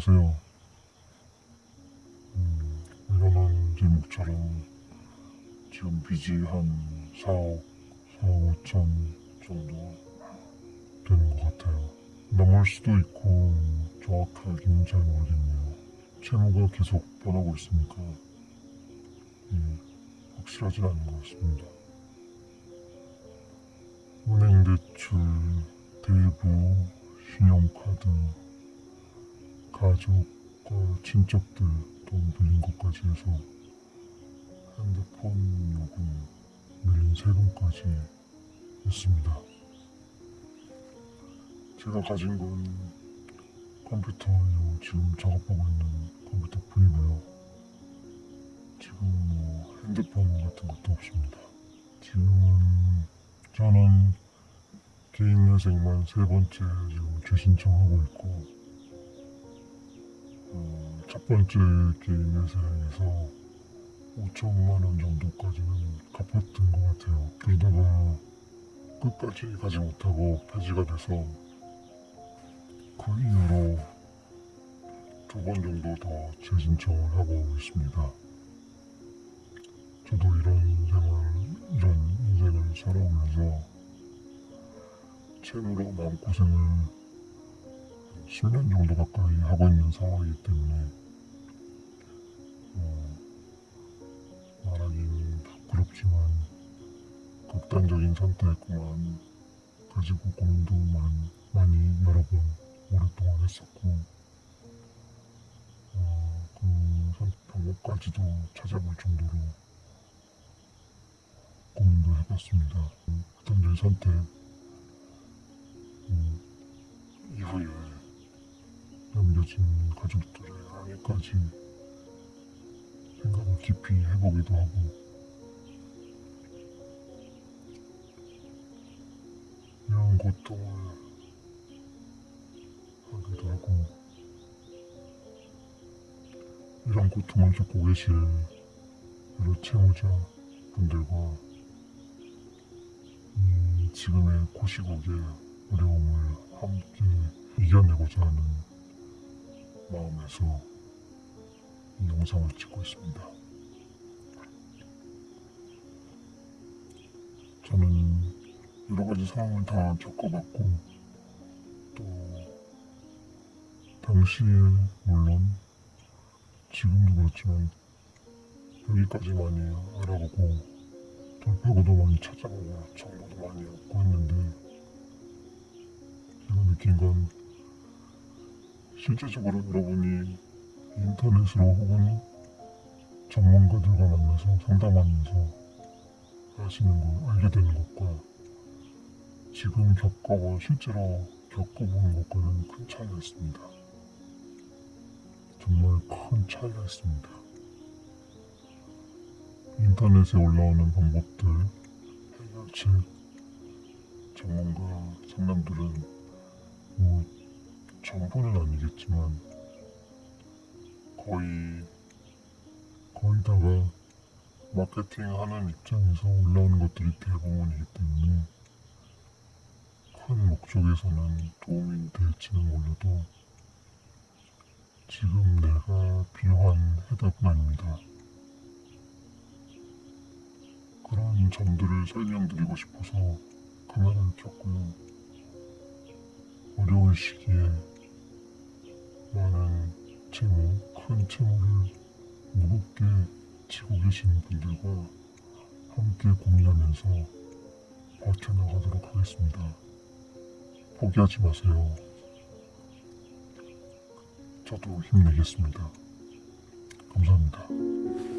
안녕하세요. 음, 이거는 제목처럼 지금 빚이 한 4억, 4억 5천 정도 되는 것 같아요. 넘을 수도 있고 정확하게는 잘 모르겠네요. 채무가 계속 변하고 있으니까 예, 확실하진 않은 것 같습니다. 은행 대출, 대부, 신용카드, 가족과 친척들 돈 빌린 것까지 해서 핸드폰 요금, 밀린 세금까지 했습니다. 제가 가진 건 컴퓨터 요 지금 작업하고 있는 컴퓨터 뿐이고요. 지금 뭐 핸드폰 같은 것도 없습니다. 지금은 저는 개인 회생만 세 번째 지금 재신청하고 있고 어, 첫 번째 개인 회생에서 5천만 원 정도까지는 갚았던 것 같아요. 그러다가 끝까지 가지 못하고 폐지가 돼서 그 이후로 두 번 정도 더 재신청을 하고 있습니다. 저도 이런 생활, 이런 인생을 살아오면서 채무로 마음고생을 10년 정도 가까이 하고 있는 상황이기 때문에 어, 말하긴 부끄럽지만 극단적인 선택만 가지고 고민도 많이, 많이 여러 번 오랫동안 했었고 어, 그 선- 방법까지도 찾아볼 정도로 고민도 해봤습니다. 극단적인 선택 음, 이후에 남겨진 가족들의 항해까지 생각을 깊이 해보기도 하고. 이런 고통을 하기도 하고. 이런 고통을 겪고 계실 여러 채무자 분들과 이 지금의 고시국의 어려움을 함께 이겨내고자 하는 마음에서 이 영상을 찍고 있습니다. 저는 여러 가지 상황을 다 겪어봤고 또 당시에 물론 지금도 그렇지만 여기까지만이 알아보고 돌파구도 많이 찾아보고 정보도 많이 얻고 했는데 제가 느낀 건 실제적으로 여러분이 인터넷으로 혹은 전문가들과 만나서 상담하면서 하시는 걸 알게 되는 것과 지금 겪어본 실제로 겪어보는 것과는 큰 차이가 있습니다. 정말 큰 차이가 있습니다. 인터넷에 올라오는 방법들, 해결책, 전문가 상담들은 뭐 전부는 아니겠지만 거의 거의 다가 마케팅하는 입장에서 올라오는 것들이 대부분이기 때문에 큰 목적에서는 도움이 될지는 몰라도 지금 내가 필요한 해답은 아닙니다. 그런 점들을 설명드리고 싶어서 카메라를 켰고요. 어려운 시기에 채무를 무겁게 지고 계시는 분들과 함께 고민하면서 버텨나가도록 하겠습니다. 포기하지 마세요. 저도 힘내겠습니다. 감사합니다.